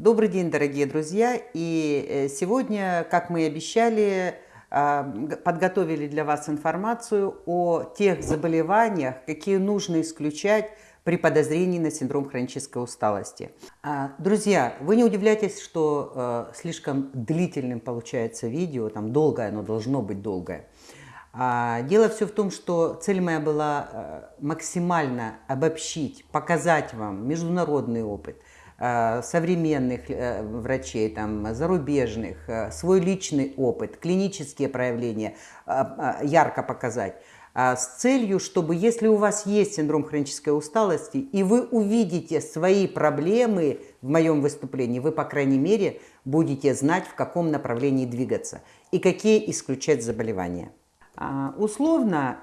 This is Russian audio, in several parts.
Добрый день, дорогие друзья! И э, сегодня, как мы и обещали, а, подготовили для вас информацию о тех заболеваниях, какие нужно исключать при подозрении на синдром хронической усталости. А, друзья, вы не удивляйтесь, что э, слишком длительным получается видео, там долгое, оно должно быть долгое. А, дело все в том, что цель моя была э, максимально обобщить, показать вам международный опыт – современных э, врачей, там, зарубежных, э, свой личный опыт, клинические проявления ярко показать с целью, чтобы если у вас есть синдром хронической усталости, и вы увидите свои проблемы в моем выступлении, вы, по крайней мере, будете знать, в каком направлении двигаться и какие исключать заболевания. А, условно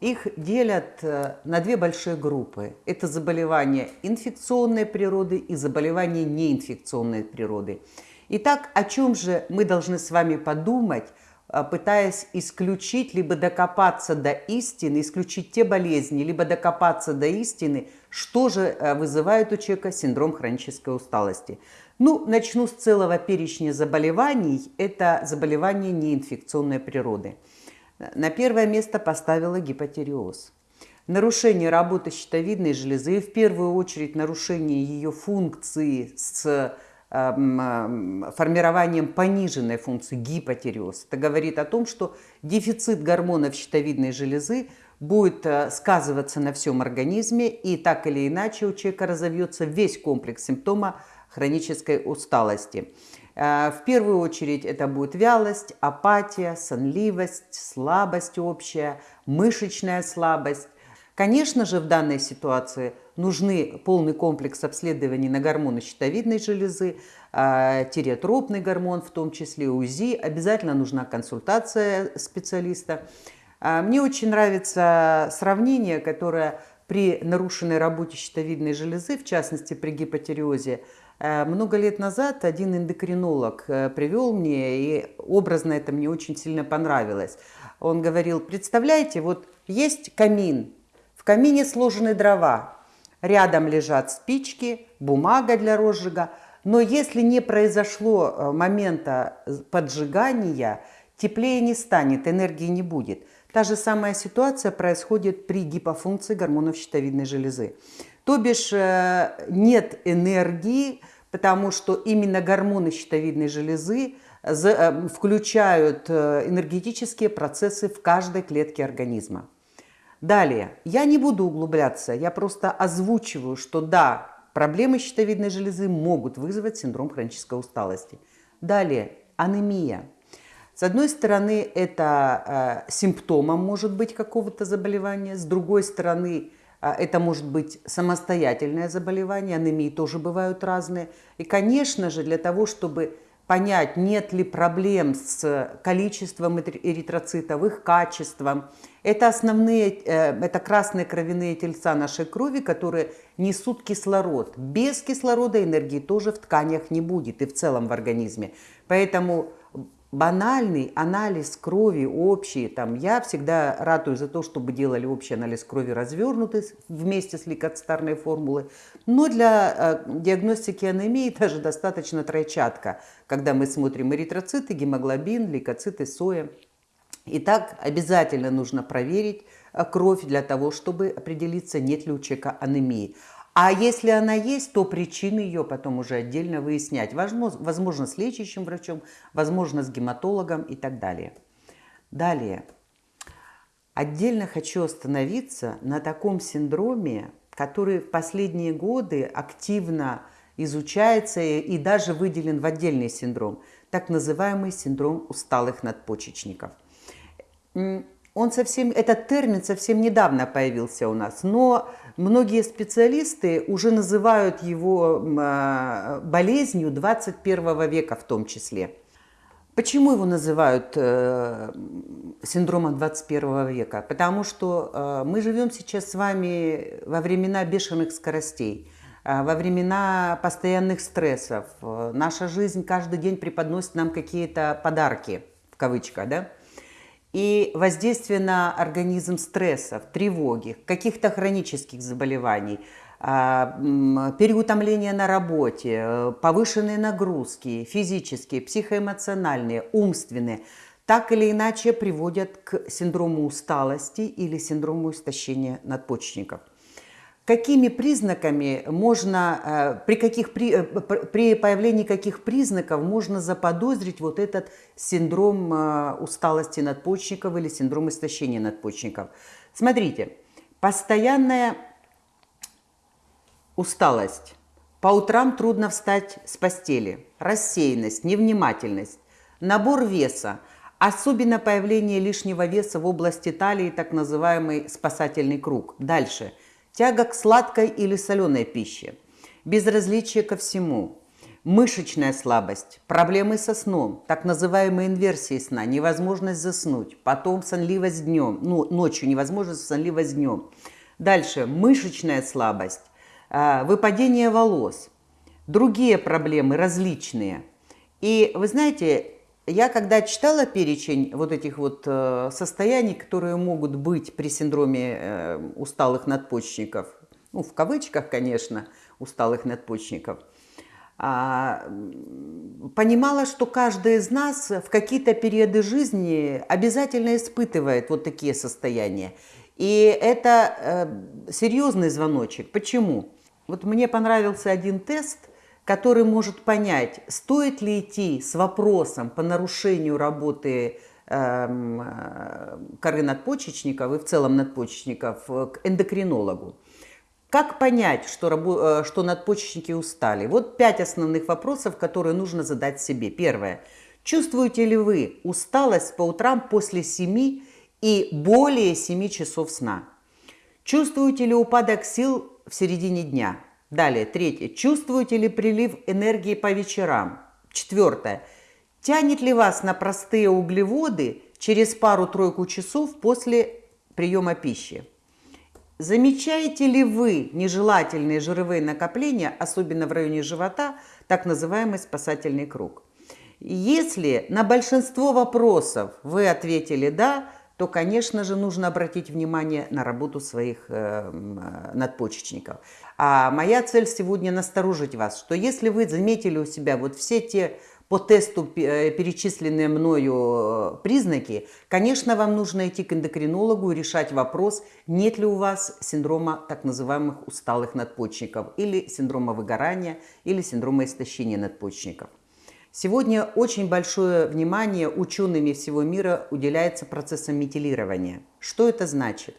их делят э, на две большие группы. Это заболевания инфекционной природы и заболевания неинфекционной природы. Итак, о чем же мы должны с вами подумать, э, пытаясь исключить, либо докопаться до истины, исключить те болезни, либо докопаться до истины, что же э, вызывает у человека синдром хронической усталости. Ну, начну с целого перечня заболеваний. Это заболевания неинфекционной природы на первое место поставила гипотереоз. Нарушение работы щитовидной железы, в первую очередь нарушение ее функции с эм, формированием пониженной функции гипотереоз. Это говорит о том, что дефицит гормонов щитовидной железы будет э, сказываться на всем организме, и так или иначе у человека разовьется весь комплекс симптома хронической усталости. Э, в первую очередь это будет вялость, апатия, сонливость, слабость общая, мышечная слабость. Конечно же, в данной ситуации нужны полный комплекс обследований на гормоны щитовидной железы, э, тиреотропный гормон, в том числе УЗИ. Обязательно нужна консультация специалиста. Э, мне очень нравится сравнение, которое при нарушенной работе щитовидной железы, в частности при гипотереозе, много лет назад один эндокринолог э, привел мне, и образно это мне очень сильно понравилось. Он говорил, представляете, вот есть камин, в камине сложены дрова, рядом лежат спички, бумага для розжига, но если не произошло э, момента поджигания, теплее не станет, энергии не будет. Та же самая ситуация происходит при гипофункции гормонов щитовидной железы. То бишь нет энергии, потому что именно гормоны щитовидной железы э, включают э, энергетические процессы в каждой клетке организма. Далее, я не буду углубляться, я просто озвучиваю, что да, проблемы щитовидной железы могут вызвать синдром хронической усталости. Далее, анемия. С одной стороны, это э, симптомом может быть какого-то заболевания, с другой стороны, это может быть самостоятельное заболевание, анемии тоже бывают разные. И, конечно же, для того, чтобы понять, нет ли проблем с количеством эритроцитов, их качеством, это основные, э, это красные кровяные тельца нашей крови, которые несут кислород. Без кислорода энергии тоже в тканях не будет и в целом в организме. Поэтому банальный анализ крови общий, там, я всегда ратую за то, чтобы делали общий анализ крови развернутый вместе с лейкоцитарной формулой, но для э, диагностики анемии даже достаточно тройчатка, когда мы смотрим эритроциты, гемоглобин, лейкоциты, соя. Итак, обязательно нужно проверить э, кровь для того, чтобы определиться, нет ли у человека анемии. А если она есть, то причины ее потом уже отдельно выяснять. Возможно, с лечащим врачом, возможно, с гематологом и так далее. Далее. Отдельно хочу остановиться на таком синдроме, который в последние годы активно изучается и даже выделен в отдельный синдром, так называемый синдром усталых надпочечников. Он совсем, этот термин совсем недавно появился у нас, но многие специалисты уже называют его а, болезнью 21 века в том числе. Почему его называют э, синдромом 21 века? Потому что э, мы живем сейчас с вами во времена бешеных скоростей, э, во времена постоянных стрессов. Наша жизнь каждый день преподносит нам какие-то подарки, в кавычках, да? И воздействие на организм стрессов, тревоги, каких-то хронических заболеваний, а, переутомление на работе, повышенные нагрузки, физические, психоэмоциональные, умственные, так или иначе приводят к синдрому усталости или синдрому истощения надпочечников. Какими признаками можно, э, при, каких, при, э, при появлении каких признаков можно заподозрить вот этот синдром э, усталости надпочечников или синдром истощения надпочечников? Смотрите, постоянная усталость. По утрам трудно встать с постели. Рассеянность, невнимательность, набор веса, особенно появление лишнего веса в области талии, так называемый спасательный круг. Дальше – тяга к сладкой или соленой пище, безразличие ко всему, мышечная слабость, проблемы со сном, так называемые инверсии сна, невозможность заснуть, потом сонливость днем, ну, ночью невозможность, сонливость днем. Дальше мышечная слабость, а, выпадение волос, другие проблемы различные. И вы знаете, я когда читала перечень вот этих вот э, состояний, которые могут быть при синдроме э, усталых надпочечников, ну, в кавычках, конечно, усталых надпочечников, а, понимала, что каждый из нас в какие-то периоды жизни обязательно испытывает вот такие состояния. И это э, серьезный звоночек. Почему? Вот мне понравился один тест, который может понять, стоит ли идти с вопросом по нарушению работы эм, э, коры надпочечников и в целом надпочечников к эндокринологу. Как понять, что, э, что надпочечники устали? Вот пять основных вопросов, которые нужно задать себе. Первое. Чувствуете ли вы усталость по утрам после 7 и более 7 часов сна? Чувствуете ли упадок сил в середине дня? Далее, третье. Чувствуете ли прилив энергии по вечерам? Четвертое. Тянет ли вас на простые углеводы через пару-тройку часов после приема пищи? Замечаете ли вы нежелательные жировые накопления, особенно в районе живота, так называемый спасательный круг? Если на большинство вопросов вы ответили «да», то, конечно же, нужно обратить внимание на работу своих э, надпочечников. А моя цель сегодня насторожить вас, что если вы заметили у себя вот все те по тесту э, перечисленные мною э, признаки, конечно, вам нужно идти к эндокринологу и решать вопрос, нет ли у вас синдрома так называемых усталых надпочечников, или синдрома выгорания, или синдрома истощения надпочечников. Сегодня очень большое внимание учеными всего мира уделяется процессам метилирования. Что это значит?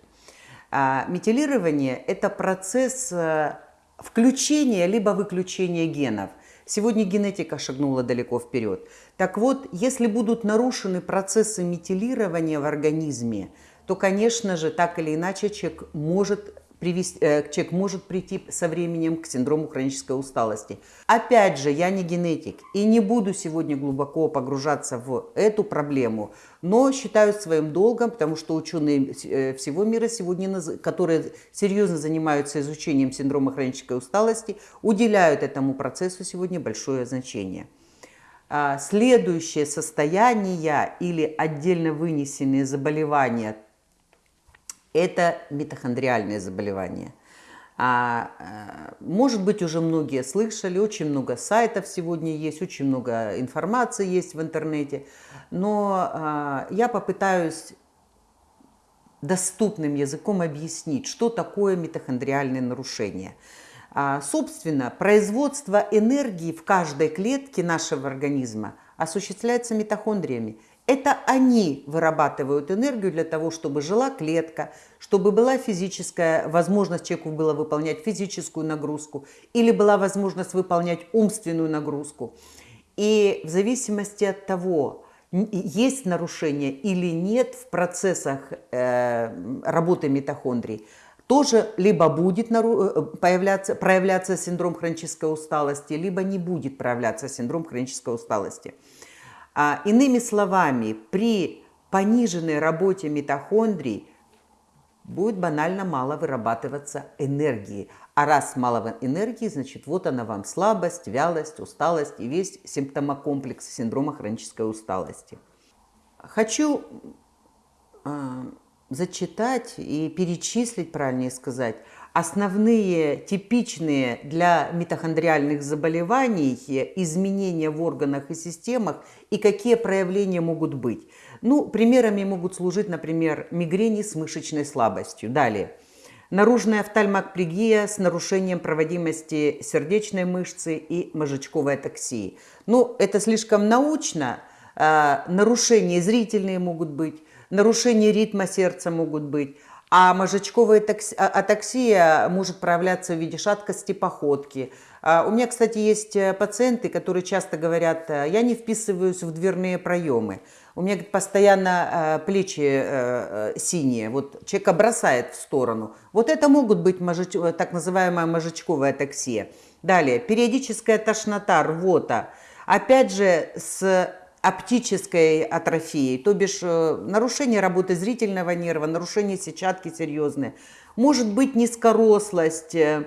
А, метилирование – это процесс э, включения либо выключения генов. Сегодня генетика шагнула далеко вперед. Так вот, если будут нарушены процессы метилирования в организме, то, конечно же, так или иначе человек может привести, э, человек может прийти со временем к синдрому хронической усталости. Опять же, я не генетик и не буду сегодня глубоко погружаться в эту проблему, но считаю своим долгом, потому что ученые э, всего мира сегодня, которые серьезно занимаются изучением синдрома хронической усталости, уделяют этому процессу сегодня большое значение. А, следующее состояние или отдельно вынесенные заболевания – это митохондриальное заболевание. А, э, может быть, уже многие слышали, очень много сайтов сегодня есть, очень много информации есть в интернете, но а, я попытаюсь доступным языком объяснить, что такое митохондриальное нарушение. А, собственно, производство энергии в каждой клетке нашего организма осуществляется митохондриями. Это они вырабатывают энергию для того, чтобы жила клетка, чтобы была физическая возможность человеку было выполнять физическую нагрузку или была возможность выполнять умственную нагрузку. И в зависимости от того, есть нарушение или нет в процессах э, работы митохондрий, тоже либо будет э, появляться, проявляться синдром хронической усталости, либо не будет проявляться синдром хронической усталости. А, иными словами, при пониженной работе митохондрий будет банально мало вырабатываться энергии. А раз мало энергии, значит, вот она вам слабость, вялость, усталость и весь симптомокомплекс синдрома хронической усталости. Хочу э, зачитать и перечислить, правильнее сказать, основные типичные для митохондриальных заболеваний изменения в органах и системах и какие проявления могут быть. Ну, примерами могут служить, например, мигрени с мышечной слабостью. Далее. Наружная офтальмопрегия с нарушением проводимости сердечной мышцы и мозжечковой атаксии. Ну, это слишком научно. А, нарушения зрительные могут быть, нарушения ритма сердца могут быть. А мозжечковая а, атаксия может проявляться в виде шаткости походки. А, у меня, кстати, есть э, пациенты, которые часто говорят, э, я не вписываюсь в дверные проемы. У меня постоянно э, плечи синие, вот человека бросает в сторону. Вот это могут быть так называемая мозжечковая атаксия. Далее, периодическая тошнота, рвота. Опять же, с оптической атрофией, то бишь э, нарушение работы зрительного нерва, нарушение сетчатки серьезные. Может быть низкорослость, э,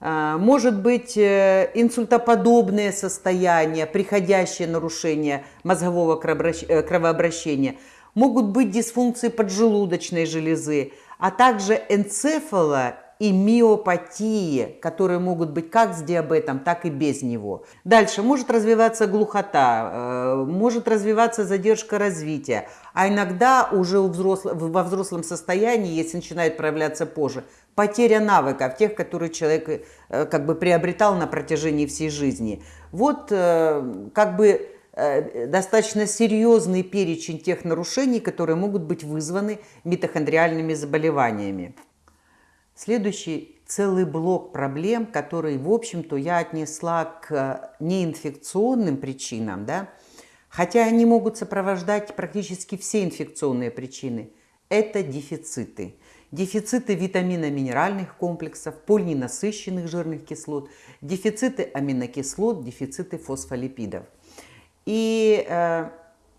э, может быть инсультоподобное состояние, приходящее нарушение мозгового кровообращения. Могут быть дисфункции поджелудочной железы, а также энцефало и миопатии, которые могут быть как с диабетом, так и без него. Дальше может развиваться глухота, э, может развиваться задержка развития, а иногда уже во взрослом состоянии, если начинает проявляться позже, потеря навыков, тех, которые человек э, как бы приобретал на протяжении всей жизни. Вот э, как бы достаточно серьезный перечень тех нарушений, которые могут быть вызваны митохондриальными заболеваниями. Следующий целый блок проблем, который, в общем-то, я отнесла к неинфекционным причинам, да, хотя они могут сопровождать практически все инфекционные причины, это дефициты. Дефициты витаминно-минеральных комплексов, полиненасыщенных жирных кислот, дефициты аминокислот, дефициты фосфолипидов. И э,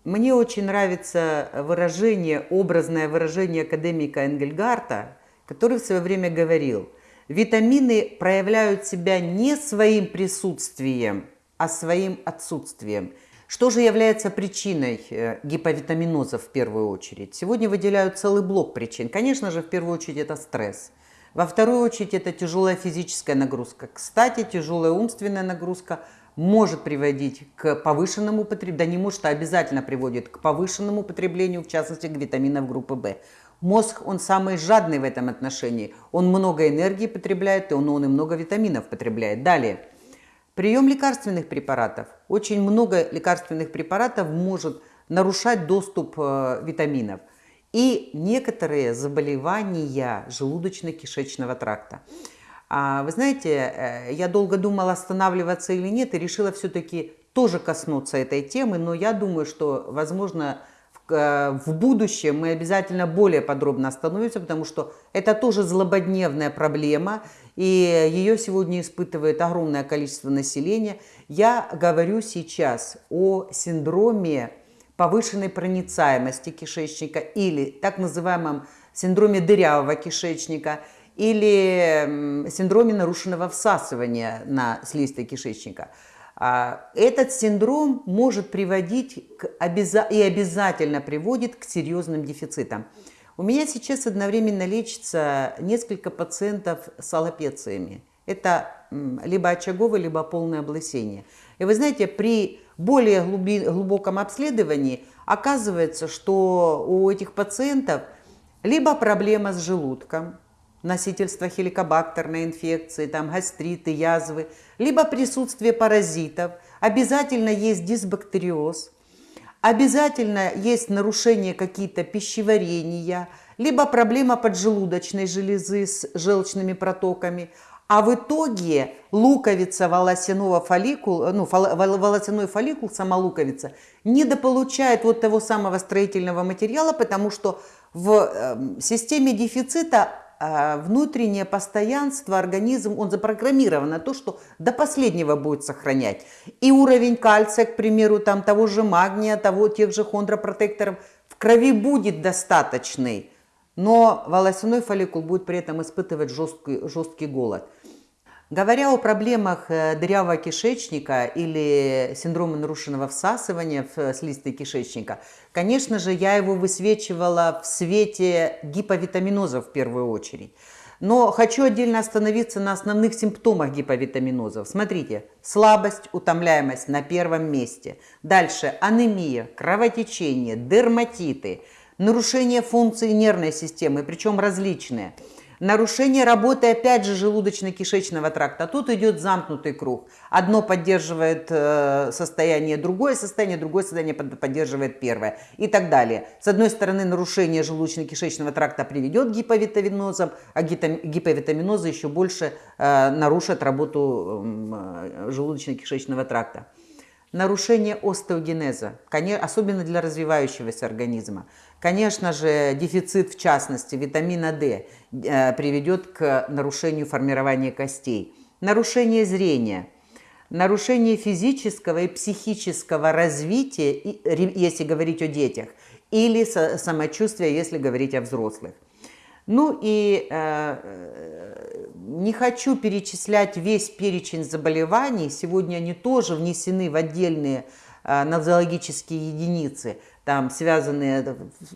мне очень нравится выражение, образное выражение академика Энгельгарта – который в свое время говорил, витамины проявляют себя не своим присутствием, а своим отсутствием. Что же является причиной э, гиповитаминоза в первую очередь? Сегодня выделяют целый блок причин. Конечно же, в первую очередь это стресс. Во вторую очередь это тяжелая физическая нагрузка. Кстати, тяжелая умственная нагрузка может приводить к повышенному потреблению, да не может, а обязательно приводит к повышенному потреблению, в частности, к витаминов группы В. Мозг, он самый жадный в этом отношении. Он много энергии потребляет, и он, он и много витаминов потребляет. Далее. Прием лекарственных препаратов. Очень много лекарственных препаратов может нарушать доступ э, витаминов. И некоторые заболевания желудочно-кишечного тракта. А, вы знаете, э, я долго думала, останавливаться или нет, и решила все-таки тоже коснуться этой темы, но я думаю, что, возможно, в будущем мы обязательно более подробно остановимся, потому что это тоже злободневная проблема, и ее сегодня испытывает огромное количество населения. Я говорю сейчас о синдроме повышенной проницаемости кишечника или так называемом синдроме дырявого кишечника или синдроме нарушенного всасывания на слизистой кишечника – этот синдром может приводить к обяза и обязательно приводит к серьезным дефицитам. У меня сейчас одновременно лечится несколько пациентов с аллопециями. Это либо очаговое, либо полное облысение. И вы знаете, при более глубоком обследовании оказывается, что у этих пациентов либо проблема с желудком, носительство хеликобактерной инфекции, там гастриты, язвы, либо присутствие паразитов, обязательно есть дисбактериоз, обязательно есть нарушение какие-то пищеварения, либо проблема поджелудочной железы с желчными протоками, а в итоге луковица волосяного фолликула, ну, волосяной фолликул, сама луковица, недополучает вот того самого строительного материала, потому что в эм, системе дефицита внутреннее постоянство, организм, он запрограммирован на то, что до последнего будет сохранять. И уровень кальция, к примеру, там того же магния, того, тех же хондропротекторов в крови будет достаточный, но волосяной фолликул будет при этом испытывать жесткий, жесткий голод. Говоря о проблемах э, дырявого кишечника или синдрома нарушенного всасывания в э, слизистой кишечника, конечно же, я его высвечивала в свете гиповитаминоза в первую очередь. Но хочу отдельно остановиться на основных симптомах гиповитаминозов. Смотрите, слабость, утомляемость на первом месте. Дальше анемия, кровотечение, дерматиты, нарушение функции нервной системы, причем различные – Нарушение работы, опять же, желудочно-кишечного тракта. Тут идет замкнутый круг. Одно поддерживает э, состояние, другое состояние, другое состояние поддерживает первое и так далее. С одной стороны, нарушение желудочно-кишечного тракта приведет к гиповитаминозам, а гиповитаминозы еще больше э, нарушат работу э, желудочно-кишечного тракта. Нарушение остеогенеза, особенно для развивающегося организма. Конечно же, дефицит, в частности, витамина D э, приведет к нарушению формирования костей. Нарушение зрения, нарушение физического и психического развития, если говорить о детях, или самочувствия, если говорить о взрослых. Ну и э, э, не хочу перечислять весь перечень заболеваний. Сегодня они тоже внесены в отдельные э, нозологические единицы там связанные,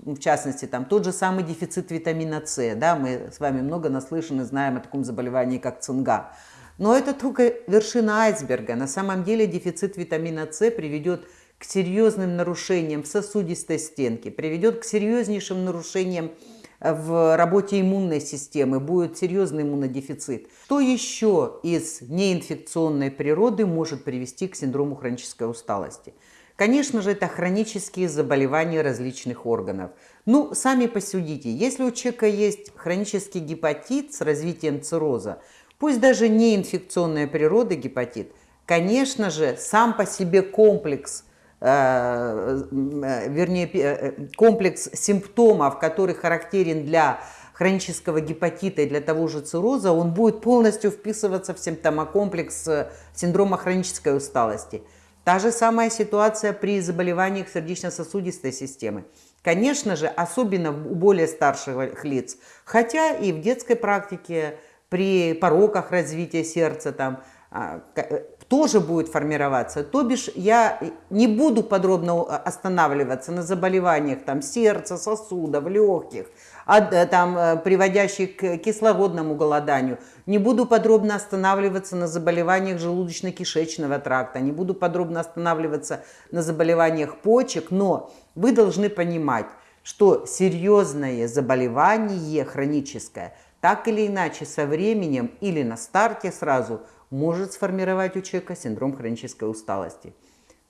в частности, там тот же самый дефицит витамина С, да, мы с вами много наслышаны, знаем о таком заболевании, как цинга. Но это только вершина айсберга. На самом деле дефицит витамина С приведет к серьезным нарушениям в сосудистой стенке, приведет к серьезнейшим нарушениям в работе иммунной системы, будет серьезный иммунодефицит. Что еще из неинфекционной природы может привести к синдрому хронической усталости? Конечно же, это хронические заболевания различных органов. Ну, сами посудите, если у человека есть хронический гепатит с развитием цирроза, пусть даже не инфекционная природа гепатит, конечно же, сам по себе комплекс э, э, вернее, э, комплекс симптомов, который характерен для хронического гепатита и для того же цирроза, он будет полностью вписываться в симптомокомплекс синдрома хронической усталости – Та же самая ситуация при заболеваниях сердечно-сосудистой системы. Конечно же, особенно у более старших лиц, хотя и в детской практике при пороках развития сердца там а, э, тоже будет формироваться. То бишь я не буду подробно останавливаться на заболеваниях там, сердца, сосудов, легких, Э, там, э, приводящий к кислородному голоданию. Не буду подробно останавливаться на заболеваниях желудочно-кишечного тракта, не буду подробно останавливаться на заболеваниях почек, но вы должны понимать, что серьезное заболевание хроническое так или иначе со временем или на старте сразу может сформировать у человека синдром хронической усталости.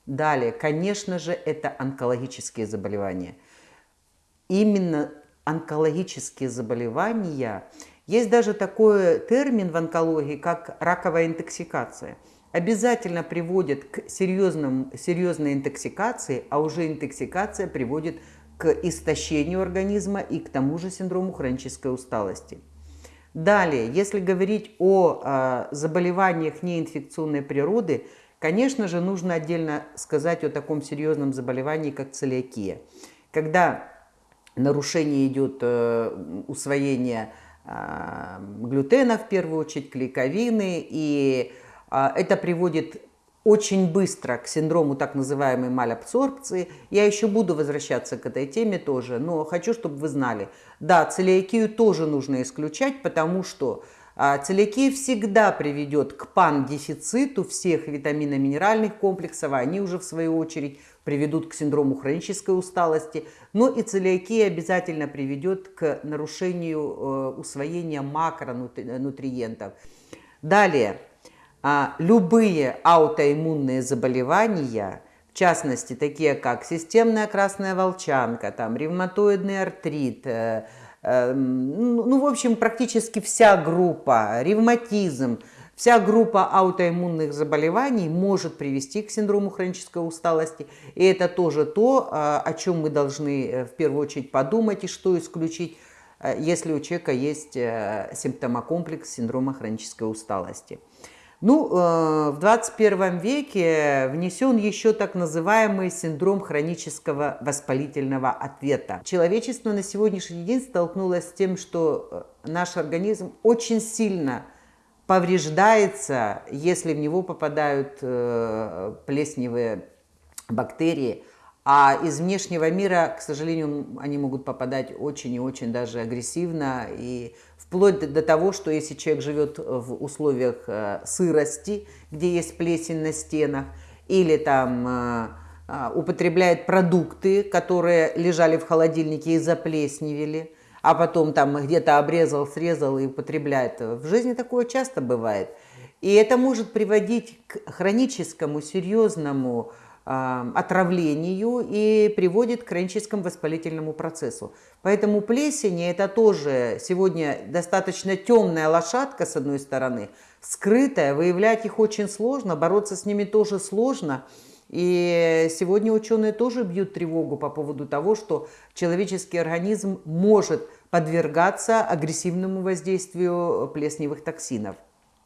Далее, конечно же, это онкологические заболевания. Именно онкологические заболевания. Есть даже такой термин в онкологии, как раковая интоксикация. Обязательно приводит к серьезным, серьезной интоксикации, а уже интоксикация приводит к истощению организма и к тому же синдрому хронической усталости. Далее, если говорить о э, заболеваниях неинфекционной природы, конечно же, нужно отдельно сказать о таком серьезном заболевании, как целиакия. Когда нарушение идет э, усвоение э, глютена, в первую очередь, клейковины, и э, это приводит очень быстро к синдрому так называемой малабсорбции. Я еще буду возвращаться к этой теме тоже, но хочу, чтобы вы знали, да, целиакию тоже нужно исключать, потому что а целиакия всегда приведет к пан-дефициту всех витаминно-минеральных комплексов, а они уже в свою очередь приведут к синдрому хронической усталости. Но и целиакия обязательно приведет к нарушению э, усвоения макронутриентов. Далее, а, любые аутоиммунные заболевания, в частности, такие как системная красная волчанка, там, ревматоидный артрит, э, Эм, ну, ну, в общем, практически вся группа, ревматизм, вся группа аутоиммунных заболеваний может привести к синдрому хронической усталости. И это тоже то, э, о чем мы должны э, в первую очередь подумать и что исключить, э, если у человека есть симптомокомплекс синдрома хронической усталости. Ну, э, в 21 веке внесен еще так называемый синдром хронического воспалительного ответа. Человечество на сегодняшний день столкнулось с тем, что э, наш организм очень сильно повреждается, если в него попадают э, плесневые бактерии, а из внешнего мира, к сожалению, они могут попадать очень и очень даже агрессивно. И вплоть до того, что если человек живет в условиях э, сырости, где есть плесень на стенах, или там э, э, употребляет продукты, которые лежали в холодильнике и заплесневели, а потом там где-то обрезал, срезал и употребляет. В жизни такое часто бывает. И это может приводить к хроническому, серьезному э, отравлению и приводит к хроническому воспалительному процессу. Поэтому плесень – это тоже сегодня достаточно темная лошадка, с одной стороны, скрытая, выявлять их очень сложно, бороться с ними тоже сложно. И сегодня ученые тоже бьют тревогу по поводу того, что человеческий организм может подвергаться агрессивному воздействию плесневых токсинов.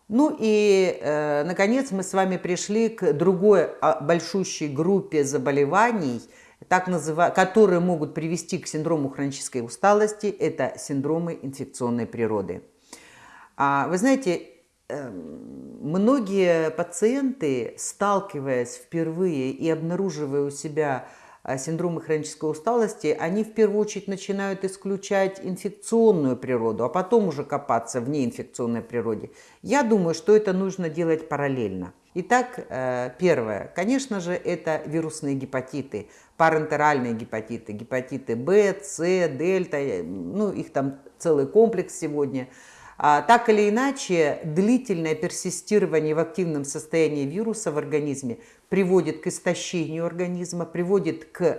Ну и, э, наконец, мы с вами пришли к другой а, большущей группе заболеваний, так называ... которые могут привести к синдрому хронической усталости. Это синдромы инфекционной природы. А, вы знаете, многие пациенты, сталкиваясь впервые и обнаруживая у себя а, синдромы хронической усталости, они в первую очередь начинают исключать инфекционную природу, а потом уже копаться в неинфекционной природе. Я думаю, что это нужно делать параллельно. Итак, э, первое, конечно же, это вирусные гепатиты, парентеральные гепатиты, гепатиты В, С, Дельта, э, ну их там целый комплекс сегодня – так или иначе, длительное персистирование в активном состоянии вируса в организме приводит к истощению организма, приводит к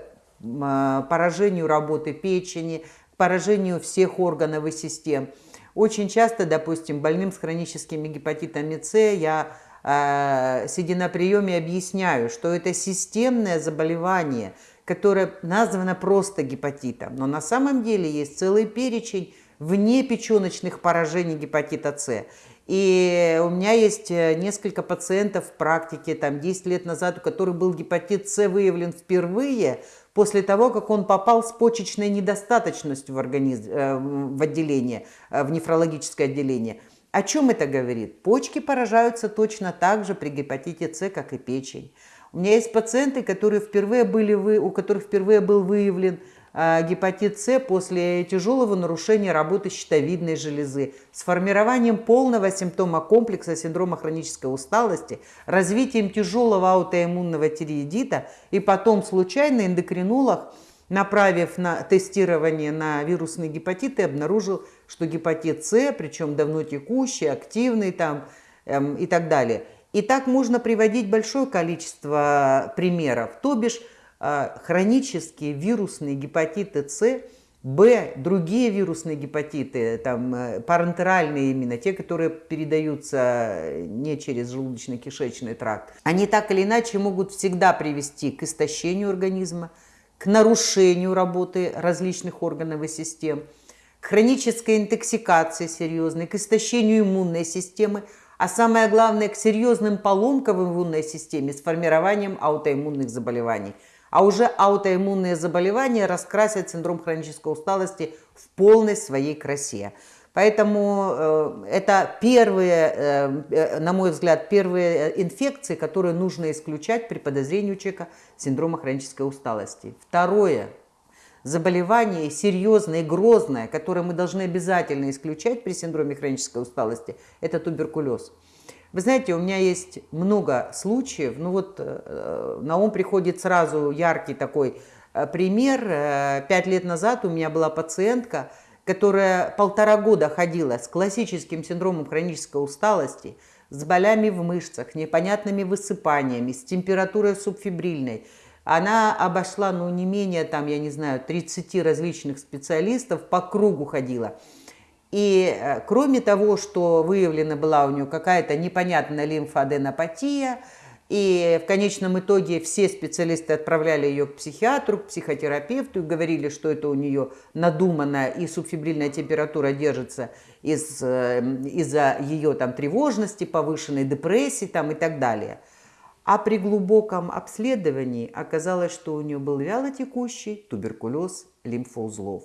а, поражению работы печени, поражению всех органов и систем. Очень часто, допустим, больным с хроническими гепатитами С я э, сидя на приеме, объясняю, что это системное заболевание, которое названо просто гепатитом. Но на самом деле есть целый перечень вне печеночных поражений гепатита С. И у меня есть э, несколько пациентов в практике, там 10 лет назад, у которых был гепатит С выявлен впервые после того, как он попал с почечной недостаточностью в, организм, э, в отделение, э, в нефрологическое отделение. О чем это говорит? Почки поражаются точно так же при гепатите С, как и печень. У меня есть пациенты, которые впервые были, у которых впервые был выявлен гепатит С после тяжелого нарушения работы щитовидной железы с формированием полного симптома комплекса синдрома хронической усталости, развитием тяжелого аутоиммунного тиреидита и потом случайно эндокринолог, направив на тестирование на вирусный гепатит, и обнаружил, что гепатит С, причем давно текущий, активный там эм, и так далее. И так можно приводить большое количество примеров. То бишь хронические вирусные гепатиты С, Б, другие вирусные гепатиты, там, э, парентеральные именно, те, которые передаются не через желудочно-кишечный тракт, они так или иначе могут всегда привести к истощению организма, к нарушению работы различных органов и систем, к хронической интоксикации серьезной, к истощению иммунной системы, а самое главное, к серьезным поломкам в иммунной системе с формированием аутоиммунных заболеваний – а уже аутоиммунные заболевания раскрасят синдром хронической усталости в полной своей красе. Поэтому э, это первые, э, э на мой взгляд, первые инфекции, которые нужно исключать при подозрении у человека синдрома хронической усталости. Второе заболевание серьезное и грозное, которое мы должны обязательно исключать при синдроме хронической усталости, это туберкулез. Вы знаете, у меня есть много случаев, ну вот э, на ум приходит сразу яркий такой э, пример. Э, пять лет назад у меня была пациентка, которая полтора года ходила с классическим синдромом хронической усталости, с болями в мышцах, непонятными высыпаниями, с температурой субфибрильной. Она обошла, ну, не менее, там, я не знаю, 30 различных специалистов, по кругу ходила. И э, кроме того, что выявлена была у нее какая-то непонятная лимфоаденопатия, и в конечном итоге все специалисты отправляли ее к психиатру, к психотерапевту и говорили, что это у нее надуманная и субфибрильная температура держится из, э, из-за ее там, тревожности, повышенной депрессии там, и так далее. А при глубоком обследовании оказалось, что у нее был вялотекущий туберкулез лимфоузлов.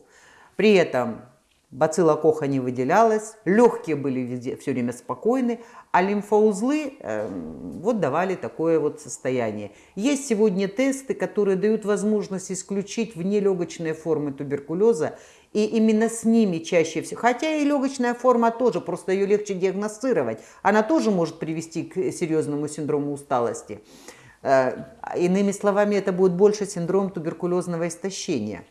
При этом бацилла Коха не выделялась, легкие были везде, все время спокойны, а лимфоузлы э, вот давали такое вот состояние. Есть сегодня тесты, которые дают возможность исключить внелегочные формы туберкулеза, и именно с ними чаще всего, хотя и легочная форма тоже, просто ее легче диагностировать, она тоже может привести к серьезному синдрому усталости. Э, иными словами, это будет больше синдром туберкулезного истощения.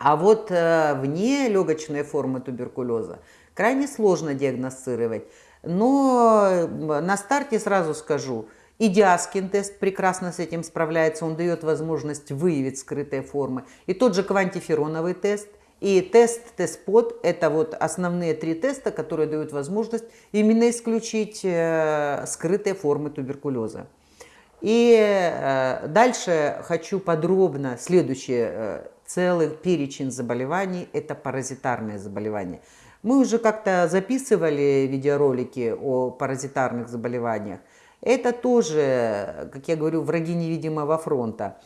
А вот э, вне легочной формы туберкулеза крайне сложно диагностировать. Но э, на старте сразу скажу, и Диаскин тест прекрасно с этим справляется, он дает возможность выявить скрытые формы. И тот же квантифероновый тест, и тест тест-под – это вот основные три теста, которые дают возможность именно исключить э, скрытые формы туберкулеза. И э, дальше хочу подробно, следующее, э, целый перечень заболеваний – это паразитарные заболевания. Мы уже как-то записывали видеоролики о паразитарных заболеваниях. Это тоже, как я говорю, враги невидимого фронта.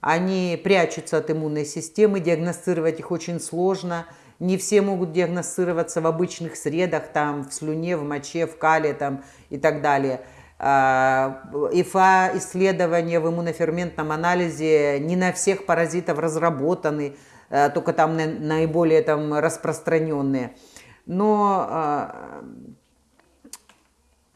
Они прячутся от иммунной системы, диагностировать их очень сложно. Не все могут диагностироваться в обычных средах, там, в слюне, в моче, в кале там, и так далее. А, ИФА исследования в иммуноферментном анализе не на всех паразитов разработаны, а, только там наиболее там распространенные. Но а,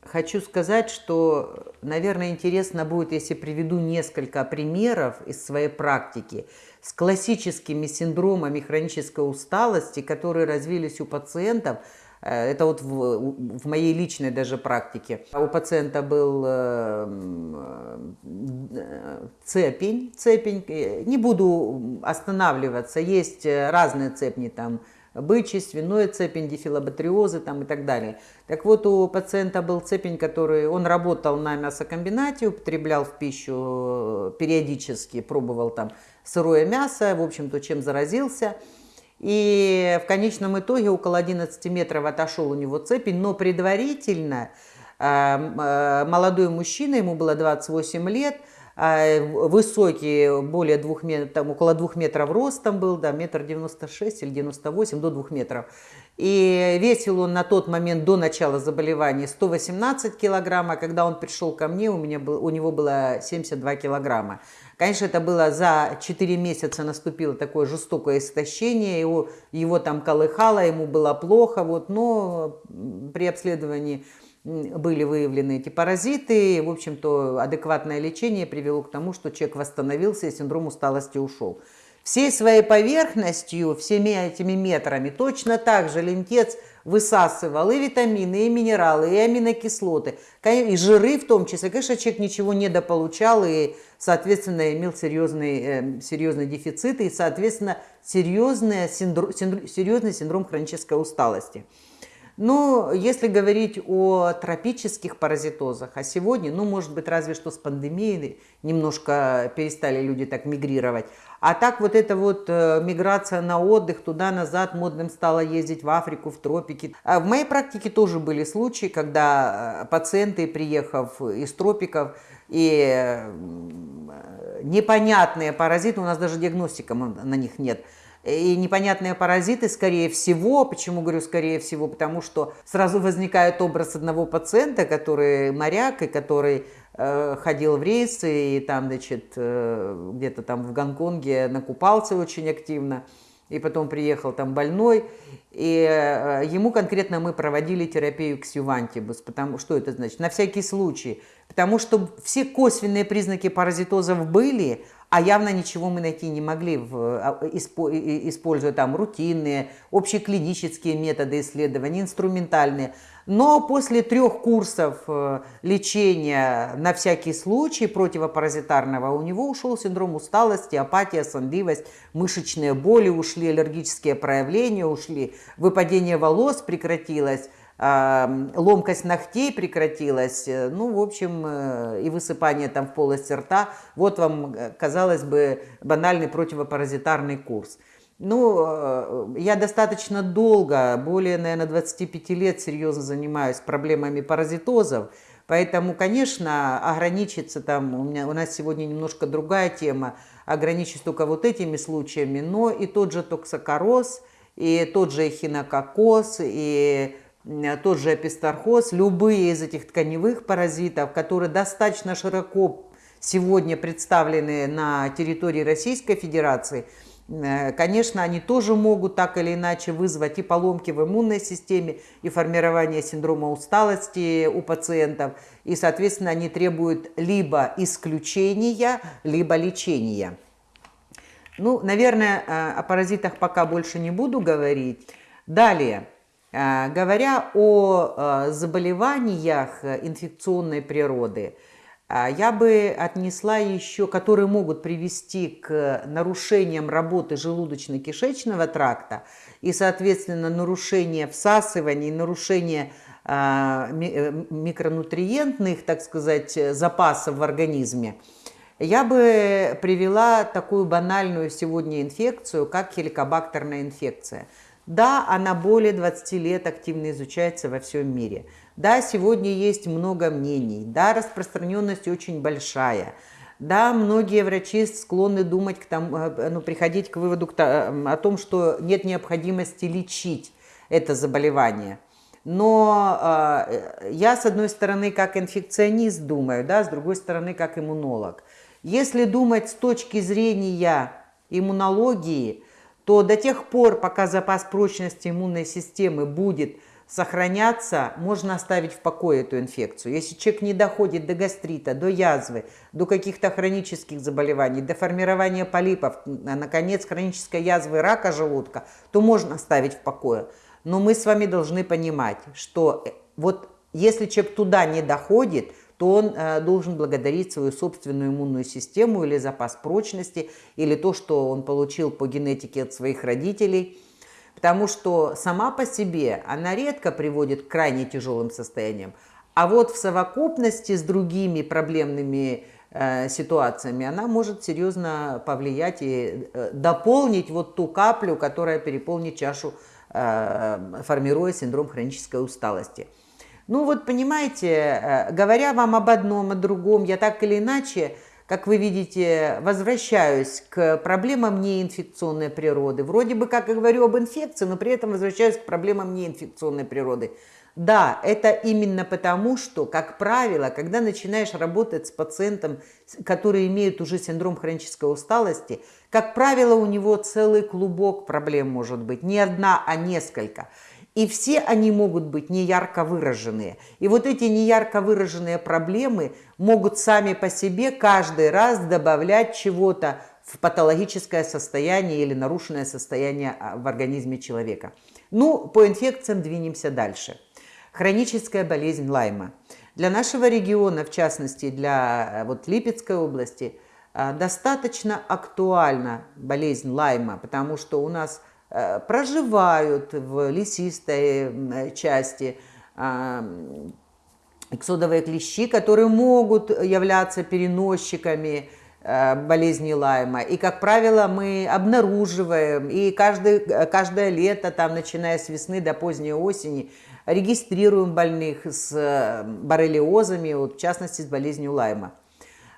хочу сказать, что, наверное, интересно будет, если приведу несколько примеров из своей практики с классическими синдромами хронической усталости, которые развились у пациентов – это вот в, в моей личной даже практике. У пациента был э, э, цепень, цепень, не буду останавливаться, есть разные цепни там, бычий, свиной цепень, дифилобатриозы там и так далее. Так вот, у пациента был цепень, который, он работал на мясокомбинате, употреблял в пищу периодически, пробовал там сырое мясо, в общем-то, чем заразился – и в конечном итоге около 11 метров отошел у него цепень, но предварительно э, э, молодой мужчина, ему было 28 лет, высокий, более двух метров, там, около двух метров ростом был, да, метр девяносто шесть или девяносто восемь, до двух метров. И весил он на тот момент до начала заболевания 118 килограмм, а когда он пришел ко мне, у, меня был, у него было 72 килограмма. Конечно, это было за 4 месяца наступило такое жестокое истощение, его, его там колыхало, ему было плохо, вот, но при обследовании были выявлены эти паразиты, в общем-то, адекватное лечение привело к тому, что человек восстановился и синдром усталости ушел. Всей своей поверхностью, всеми этими метрами, точно так же лентец – высасывал и витамины, и минералы, и аминокислоты, и жиры в том числе. Конечно, человек ничего недополучал и, соответственно, имел серьезный, э, серьезный дефицит и, соответственно, серьезный синдром, серьезный синдром хронической усталости. Но если говорить о тропических паразитозах, а сегодня, ну, может быть, разве что с пандемией немножко перестали люди так мигрировать, а так вот эта вот э, миграция на отдых туда-назад, модным стало ездить в Африку, в тропики. А в моей практике тоже были случаи, когда э, пациенты, приехав из тропиков, и э, непонятные паразиты, у нас даже диагностика на них нет, и непонятные паразиты, скорее всего, почему говорю скорее всего, потому что сразу возникает образ одного пациента, который моряк и который Э, ходил в рейсы и там, значит, э, где-то там в Гонконге накупался очень активно, и потом приехал там больной, и э, ему конкретно мы проводили терапию ксювантибус, потому что это значит? На всякий случай, потому что все косвенные признаки паразитозов были, а явно ничего мы найти не могли, в, а, используя там рутинные, общеклинические методы исследования, инструментальные. Но после трех курсов э, лечения на всякий случай противопаразитарного у него ушел синдром усталости, апатия, сонливость, мышечные боли ушли, аллергические проявления ушли, выпадение волос прекратилось, ломкость ногтей прекратилась, э, ну, в общем, э, и высыпание там в полости рта. Вот вам, казалось бы, банальный противопаразитарный курс. Ну, э, я достаточно долго, более, наверное, 25 лет серьезно занимаюсь проблемами паразитозов, поэтому, конечно, ограничиться там, у, меня, у нас сегодня немножко другая тема, ограничиться только вот этими случаями, но и тот же токсокороз, и тот же эхинококоз, и тот же эпистархоз, любые из этих тканевых паразитов, которые достаточно широко сегодня представлены на территории Российской Федерации, э, конечно, они тоже могут так или иначе вызвать и поломки в иммунной системе, и формирование синдрома усталости у пациентов, и, соответственно, они требуют либо исключения, либо лечения. Ну, наверное, э, о паразитах пока больше не буду говорить. Далее. Э, говоря о э, заболеваниях инфекционной природы, я бы отнесла еще, которые могут привести к нарушениям работы желудочно-кишечного тракта и, соответственно, нарушение всасывания, нарушение микронутриентных, так сказать, запасов в организме – я бы привела такую банальную сегодня инфекцию, как хеликобактерная инфекция. Да, она более 20 лет активно изучается во всем мире. Да, сегодня есть много мнений. Да, распространенность очень большая. Да, многие врачи склонны думать к тому, э, ну, приходить к выводу к, о том, что нет необходимости лечить это заболевание. Но э, я, с одной стороны, как инфекционист думаю, да, с другой стороны, как иммунолог. Если думать с точки зрения иммунологии, то до тех пор, пока запас прочности иммунной системы будет сохраняться, можно оставить в покое эту инфекцию. Если человек не доходит до гастрита, до язвы, до каких-то хронических заболеваний, до формирования полипов, а, наконец, хронической язвы рака желудка, то можно оставить в покое. Но мы с вами должны понимать, что э, вот если человек туда не доходит, то он э, должен благодарить свою собственную иммунную систему или запас прочности, или то, что он получил по генетике от своих родителей. Потому что сама по себе она редко приводит к крайне тяжелым состояниям. А вот в совокупности с другими проблемными э, ситуациями она может серьезно повлиять и э, дополнить вот ту каплю, которая переполнит чашу, э, формируя синдром хронической усталости. Ну вот понимаете, э, говоря вам об одном, о другом, я так или иначе, как вы видите, возвращаюсь к проблемам неинфекционной природы. Вроде бы как и говорю об инфекции, но при этом возвращаюсь к проблемам неинфекционной природы. Да, это именно потому, что, как правило, когда начинаешь работать с пациентом, который имеет уже синдром хронической усталости, как правило, у него целый клубок проблем может быть, не одна, а несколько – и все они могут быть неярко выраженные. И вот эти неярко выраженные проблемы могут сами по себе каждый раз добавлять чего-то в патологическое состояние или нарушенное состояние а, в организме человека. Ну, по инфекциям двинемся дальше. Хроническая болезнь Лайма. Для нашего региона, в частности для э, вот, Липецкой области, э, достаточно актуальна болезнь Лайма, потому что у нас проживают в лесистой части а, эксодовые клещи, которые могут являться переносчиками э, болезни Лайма. И, как правило, мы обнаруживаем, и каждый, каждое лето, там, начиная с весны до поздней осени, регистрируем больных с э, боррелиозами, вот, в частности, с болезнью Лайма.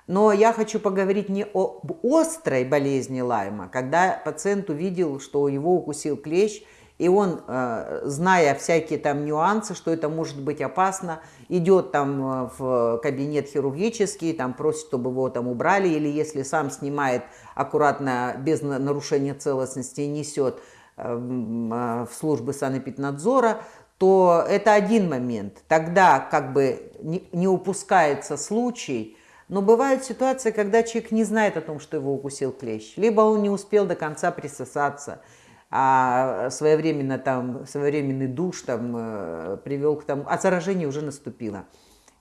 Но я хочу поговорить не об острой болезни Лайма, когда пациент увидел, что его укусил клещ, и он, э, зная всякие там нюансы, что это может быть опасно, идет там э, в кабинет хирургический, там просит, чтобы его там убрали, или если сам снимает аккуратно, без нарушения целостности, несет э, в службы санэпиднадзора, то это один момент. Тогда как бы не упускается случай, но бывают ситуации, когда человек не знает о том, что его укусил клещ. Либо он не успел до конца присосаться, а своевременно там, своевременный душ там э, привел к тому, а заражение уже наступило.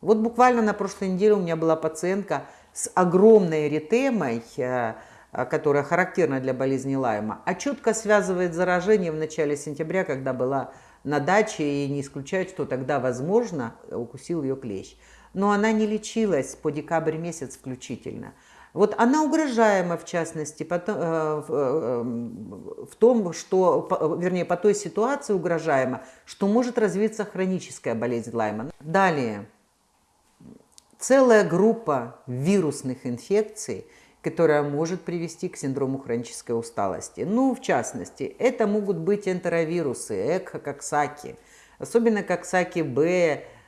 Вот буквально на прошлой неделе у меня была пациентка с огромной эритемой, э, которая характерна для болезни Лайма, а четко связывает заражение в начале сентября, когда была на даче, и не исключает, что тогда, возможно, укусил ее клещ но она не лечилась по декабрь месяц включительно. Вот она угрожаема, в частности, по, э, э, в том, что, по, вернее, по той ситуации угрожаема, что может развиться хроническая болезнь Лайма. Далее, целая группа вирусных инфекций, которая может привести к синдрому хронической усталости. Ну, в частности, это могут быть энтеровирусы, экхококсаки, особенно коксаки-Б, а,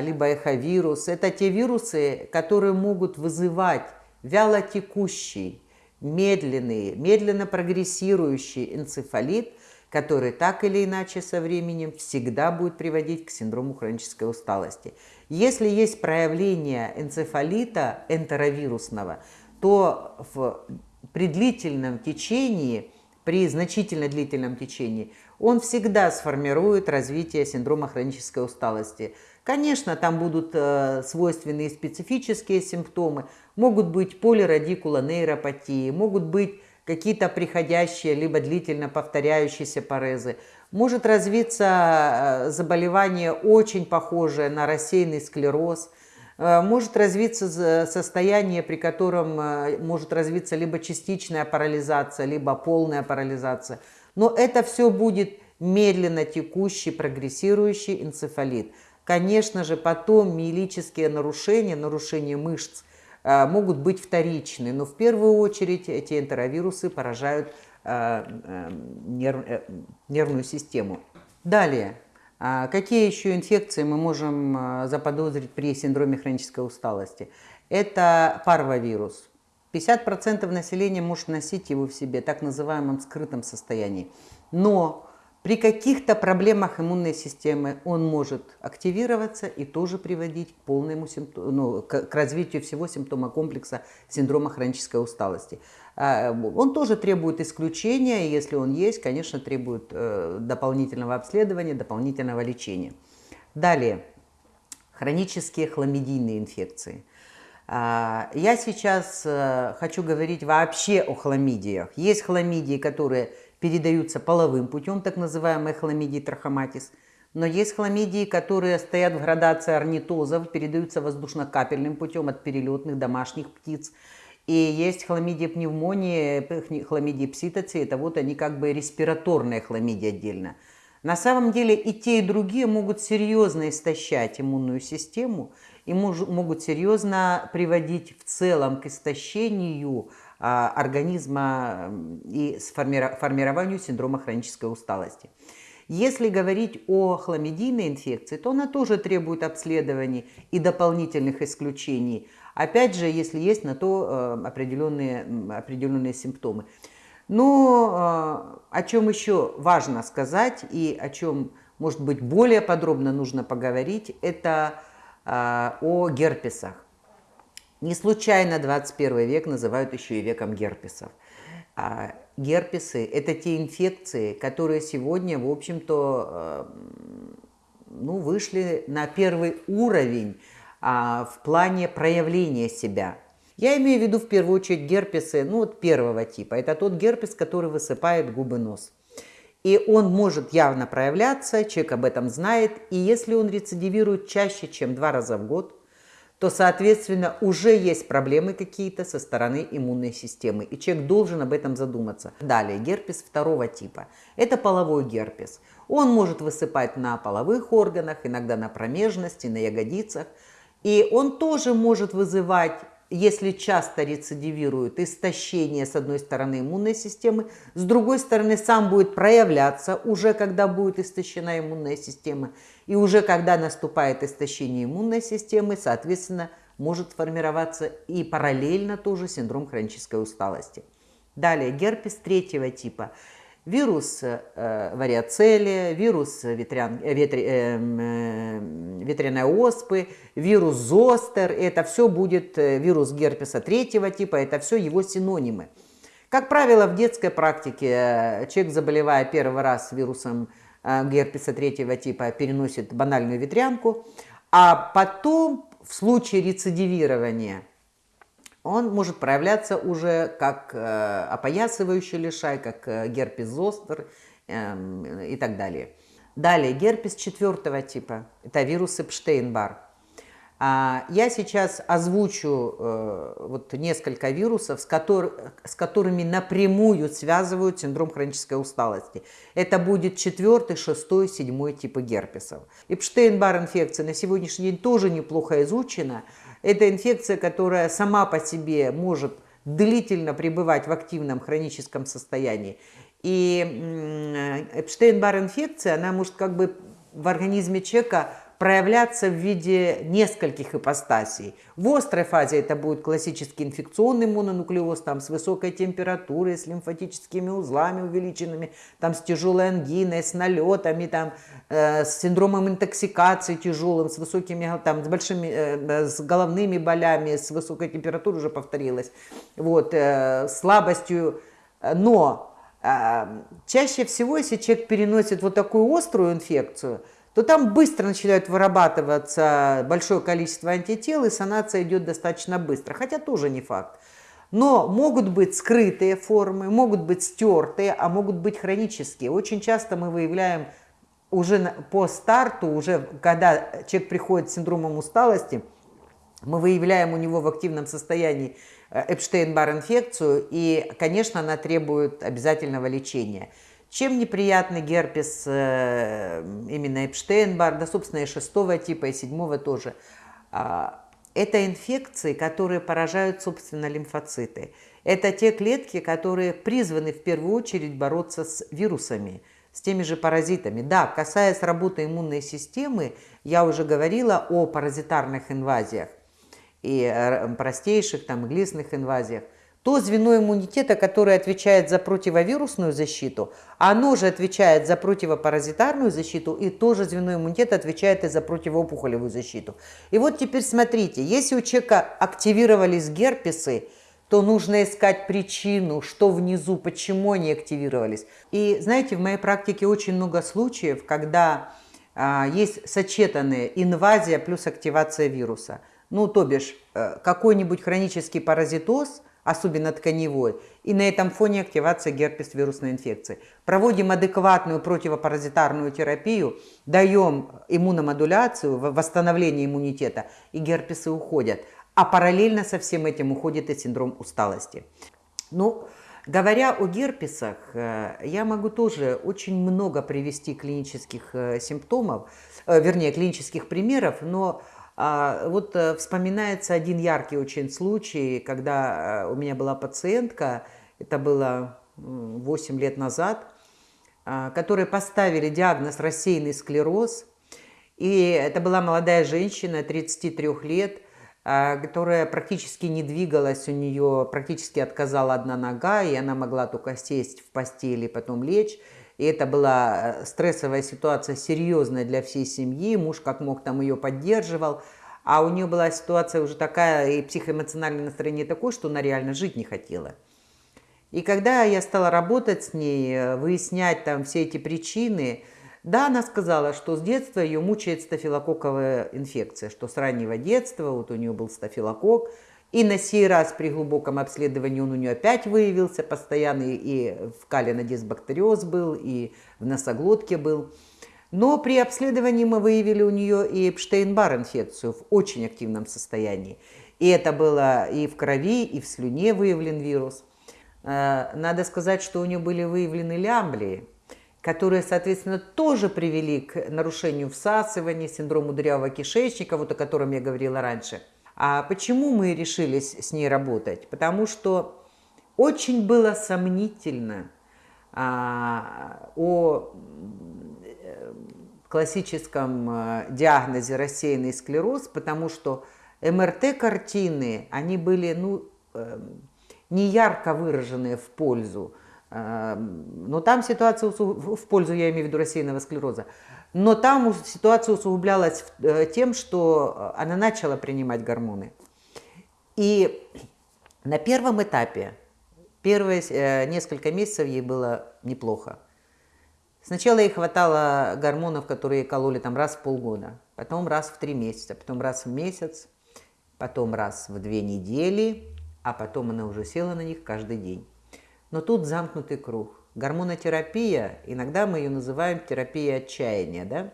либо эховирус. Это те вирусы, которые могут вызывать вялотекущий, медленный, медленно прогрессирующий энцефалит, который так или иначе со временем всегда будет приводить к синдрому хронической усталости. Если есть проявление энцефалита энтеровирусного, то в, при длительном течении, при значительно длительном течении, он всегда сформирует развитие синдрома хронической усталости. Конечно, там будут э, свойственные специфические симптомы, могут быть полирадикулонейропатии, могут быть какие-то приходящие либо длительно повторяющиеся парезы. Может развиться э, заболевание очень похожее на рассеянный склероз, э, может развиться состояние, при котором э, может развиться либо частичная парализация, либо полная парализация. Но это все будет медленно текущий, прогрессирующий энцефалит. Конечно же, потом миелические нарушения, нарушения мышц могут быть вторичны, но в первую очередь эти энтеровирусы поражают Э, э, э, нервную систему. Далее, а какие еще инфекции мы можем заподозрить при синдроме хронической усталости? Это парвовирус. 50% населения может носить его в себе, так называемом скрытом состоянии. Но при каких-то проблемах иммунной системы он может активироваться и тоже приводить к полному симптому, ну, к, к развитию всего симптома комплекса синдрома хронической усталости. А, он тоже требует исключения, если он есть, конечно, требует э, дополнительного обследования, дополнительного лечения. Далее, хронические хламидийные инфекции. А, я сейчас э, хочу говорить вообще о хламидиях. Есть хламидии, которые передаются половым путем, так называемые хламидии трахоматис. Но есть хламидии, которые стоят в градации орнитозов, передаются воздушно-капельным путем от перелетных домашних птиц. И есть хламидии пневмонии, хламидии пситоции, это вот они как бы респираторные хламидии отдельно. На самом деле и те, и другие могут серьезно истощать иммунную систему и могут серьезно приводить в целом к истощению организма и формированию синдрома хронической усталости. Если говорить о хламидийной инфекции, то она тоже требует обследований и дополнительных исключений. Опять же, если есть на то э, определенные, определенные симптомы. Но э, о чем еще важно сказать и о чем, может быть, более подробно нужно поговорить, это э, о герпесах. Не случайно 21 век называют еще и веком герпесов. А герпесы – это те инфекции, которые сегодня, в общем-то, э, ну, вышли на первый уровень а, в плане проявления себя. Я имею в виду в первую очередь герпесы, ну вот первого типа. Это тот герпес, который высыпает губы нос. И он может явно проявляться, человек об этом знает. И если он рецидивирует чаще, чем два раза в год, то, соответственно, уже есть проблемы какие-то со стороны иммунной системы, и человек должен об этом задуматься. Далее, герпес второго типа. Это половой герпес. Он может высыпать на половых органах, иногда на промежности, на ягодицах, и он тоже может вызывать если часто рецидивирует, истощение с одной стороны иммунной системы, с другой стороны сам будет проявляться уже, когда будет истощена иммунная система. И уже когда наступает истощение иммунной системы, соответственно, может формироваться и параллельно тоже синдром хронической усталости. Далее, герпес третьего типа – вирус э, вариоцелия, вирус ветрян, э, ветри, э, э, ветряной оспы, вирус зостер, это все будет э, вирус герпеса третьего типа, это все его синонимы. Как правило, в детской практике человек, заболевая первый раз вирусом герпеса третьего типа, переносит банальную ветрянку, а потом в случае рецидивирования он может проявляться уже как э, опоясывающий лишай, как э, герпес зостер э, и так далее. Далее, герпес четвертого типа, это вирус Эпштейн-Бар. А, я сейчас озвучу э, вот несколько вирусов, с, котор, с которыми напрямую связывают синдром хронической усталости. Это будет четвертый, шестой, седьмой типы герпесов. Эпштейн-Бар инфекция на сегодняшний день тоже неплохо изучена. Это инфекция, которая сама по себе может длительно пребывать в активном хроническом состоянии. И Эпштейн-Бар инфекция, она может как бы в организме человека проявляться в виде нескольких ипостасей. В острой фазе это будет классический инфекционный мононуклеоз, там с высокой температурой, с лимфатическими узлами увеличенными, там с тяжелой ангиной, с налетами, там, э, с синдромом интоксикации тяжелым, с высокими, там, с большими, э, с головными болями, с высокой температурой уже повторилось, вот, э, слабостью. Но э, чаще всего, если человек переносит вот такую острую инфекцию – то там быстро начинает вырабатываться большое количество антител, и санация идет достаточно быстро, хотя тоже не факт. Но могут быть скрытые формы, могут быть стертые, а могут быть хронические. Очень часто мы выявляем уже по старту, уже когда человек приходит с синдромом усталости, мы выявляем у него в активном состоянии э, Эпштейн-Бар инфекцию, и, конечно, она требует обязательного лечения. Чем неприятный герпес э, именно Эпштейн-Бар, да, собственно, и шестого типа, и седьмого тоже. А, это инфекции, которые поражают, собственно, лимфоциты. Это те клетки, которые призваны в первую очередь бороться с вирусами, с теми же паразитами. Да, касаясь работы иммунной системы, я уже говорила о паразитарных инвазиях и э, простейших, там, глистных инвазиях то звено иммунитета, которое отвечает за противовирусную защиту, оно же отвечает за противопаразитарную защиту, и тоже звено иммунитета отвечает и за противоопухолевую защиту. И вот теперь смотрите, если у человека активировались герпесы, то нужно искать причину, что внизу, почему они активировались. И знаете, в моей практике очень много случаев, когда а, есть сочетанная инвазия плюс активация вируса. Ну, то бишь, э, какой-нибудь хронический паразитоз – особенно тканевой, и на этом фоне активация герпес-вирусной инфекции. Проводим адекватную противопаразитарную терапию, даем иммуномодуляцию, восстановление иммунитета, и герпесы уходят. А параллельно со всем этим уходит и синдром усталости. Ну, говоря о герпесах, э, я могу тоже очень много привести клинических э, симптомов, э, вернее, клинических примеров, но вот э, вспоминается один яркий очень случай, когда э, у меня была пациентка, это было 8 лет назад, а, которой поставили диагноз рассеянный склероз. И это была молодая женщина, 33 лет, а, которая практически не двигалась, у нее практически отказала одна нога, и она могла только сесть в постели, потом лечь. И это была э, стрессовая ситуация серьезная для всей семьи. Муж как мог там ее поддерживал. А у нее была ситуация уже такая, и психоэмоциональное настроение такое, что она реально жить не хотела. И когда я стала работать с ней, э, выяснять там все эти причины, да, она сказала, что с детства ее мучает стафилококковая инфекция, что с раннего детства вот у нее был стафилококк, и на сей раз при глубоком обследовании он у нее опять выявился, постоянный и в кале дисбактериоз был, и в носоглотке был. Но при обследовании мы выявили у нее и Эпштейн-Бар инфекцию в очень активном состоянии. И это было и в крови, и в слюне выявлен вирус. Э, надо сказать, что у нее были выявлены лямблии, которые, соответственно, тоже привели к нарушению всасывания, синдрому дырявого кишечника, вот о котором я говорила раньше – а почему мы решились с ней работать? Потому что очень было сомнительно а, о э, классическом э, диагнозе рассеянный склероз, потому что МРТ-картины, они были ну, эм, не ярко выраженные в пользу, но там ситуация в пользу, я имею в виду рассеянного склероза. Но там ситуация усугублялась э, тем, что э, она начала принимать гормоны. И на первом этапе, первые э, несколько месяцев ей было неплохо. Сначала ей хватало гормонов, которые кололи там раз в полгода, потом раз в три месяца, потом раз в месяц, потом раз в две недели, а потом она уже села на них каждый день. Но тут замкнутый круг. Гормонотерапия, иногда мы ее называем терапией отчаяния, да?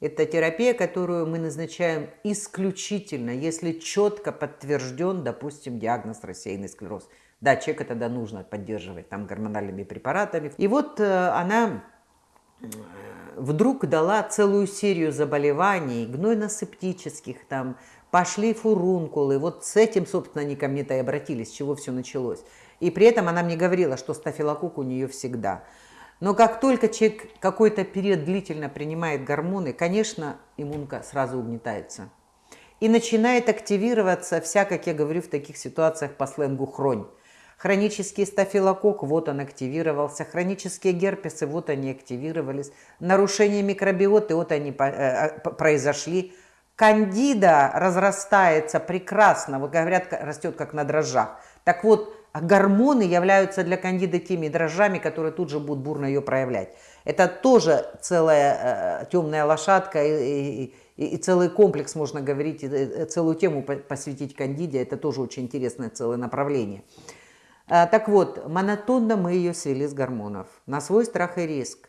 Это терапия, которую мы назначаем исключительно, если четко подтвержден, допустим, диагноз рассеянный склероз. Да, человека тогда нужно поддерживать там гормональными препаратами. И вот э, она э, вдруг дала целую серию заболеваний, гнойно-септических, там, пошли фурункулы. Вот с этим, собственно, они ко мне-то и обратились, с чего все началось. И при этом она мне говорила, что стафилококк у нее всегда. Но как только человек какой-то период длительно принимает гормоны, конечно, иммунка сразу угнетается. И начинает активироваться вся, как я говорю в таких ситуациях по сленгу, хронь. Хронический стафилококк, вот он активировался. Хронические герпесы, вот они активировались. Нарушение микробиоты, вот они э, э, произошли. Кандида разрастается прекрасно, вот говорят, растет как на дрожжах. Так вот, гормоны являются для кандиды теми дрожжами, которые тут же будут бурно ее проявлять. Это тоже целая э, темная лошадка и, и, и, и целый комплекс, можно говорить, и, целую тему посвятить кандиде. Это тоже очень интересное целое направление. А, так вот, монотонно мы ее свели с гормонов на свой страх и риск.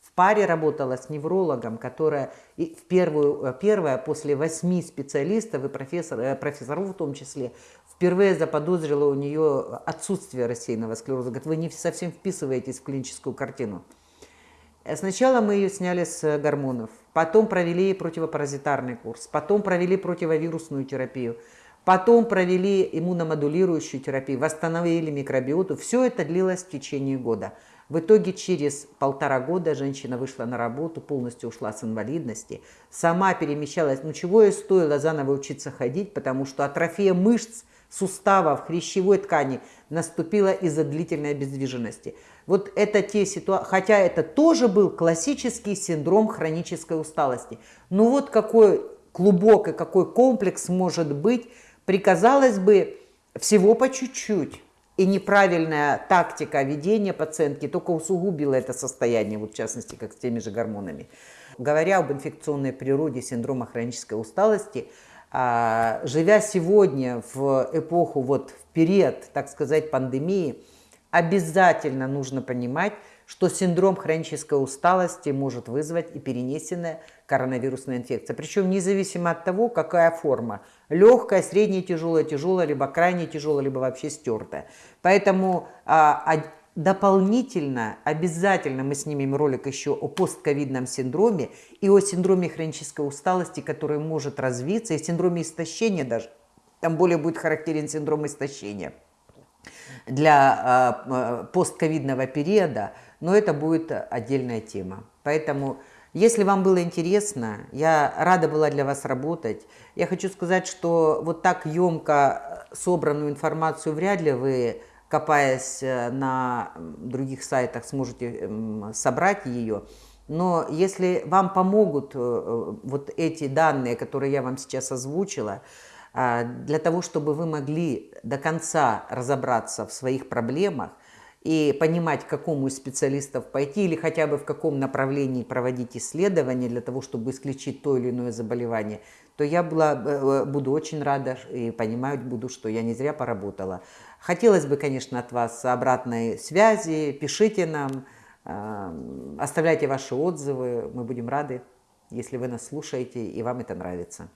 В паре работала с неврологом, которая в первую, э, первая после восьми специалистов и профессор, э, профессоров в том числе впервые заподозрила у нее отсутствие рассеянного склероза. Говорит, вы не совсем вписываетесь в клиническую картину. Э, сначала мы ее сняли с гормонов, потом провели противопаразитарный курс, потом провели противовирусную терапию – Потом провели иммуномодулирующую терапию, восстановили микробиоту. Все это длилось в течение года. В итоге через полтора года женщина вышла на работу, полностью ушла с инвалидности, сама перемещалась. Ну чего ей стоило заново учиться ходить, потому что атрофия мышц, суставов, хрящевой ткани наступила из-за длительной обездвиженности. Вот это те ситуации, хотя это тоже был классический синдром хронической усталости. Ну вот какой клубок и какой комплекс может быть при, казалось бы, всего по чуть-чуть. И неправильная тактика ведения пациентки только усугубила это состояние, вот в частности, как с теми же гормонами. Говоря об инфекционной природе синдрома хронической усталости, а, живя сегодня в эпоху, вот в период, так сказать, пандемии, обязательно нужно понимать, что синдром хронической усталости может вызвать и перенесенная коронавирусная инфекция. Причем независимо от того, какая форма. Легкая, средняя, тяжелая, тяжелая, либо крайне тяжелая, либо вообще стертая. Поэтому а, а, дополнительно, обязательно мы снимем ролик еще о постковидном синдроме и о синдроме хронической усталости, который может развиться, и синдроме истощения даже. Там более будет характерен синдром истощения для э, постковидного периода, но это будет отдельная тема. Поэтому, если вам было интересно, я рада была для вас работать. Я хочу сказать, что вот так емко собранную информацию вряд ли вы, копаясь э, на других сайтах, сможете собрать ее. Но если вам помогут э, вот эти данные, которые я вам сейчас озвучила, для того, чтобы вы могли до конца разобраться в своих проблемах и понимать, к какому из специалистов пойти или хотя бы в каком направлении проводить исследования для того, чтобы исключить то или иное заболевание, то я была, э, э, буду очень рада и понимать буду, что я не зря поработала. Хотелось бы, конечно, от вас обратной связи, пишите нам, оставляйте ваши отзывы, мы будем рады, если вы нас слушаете и вам это нравится.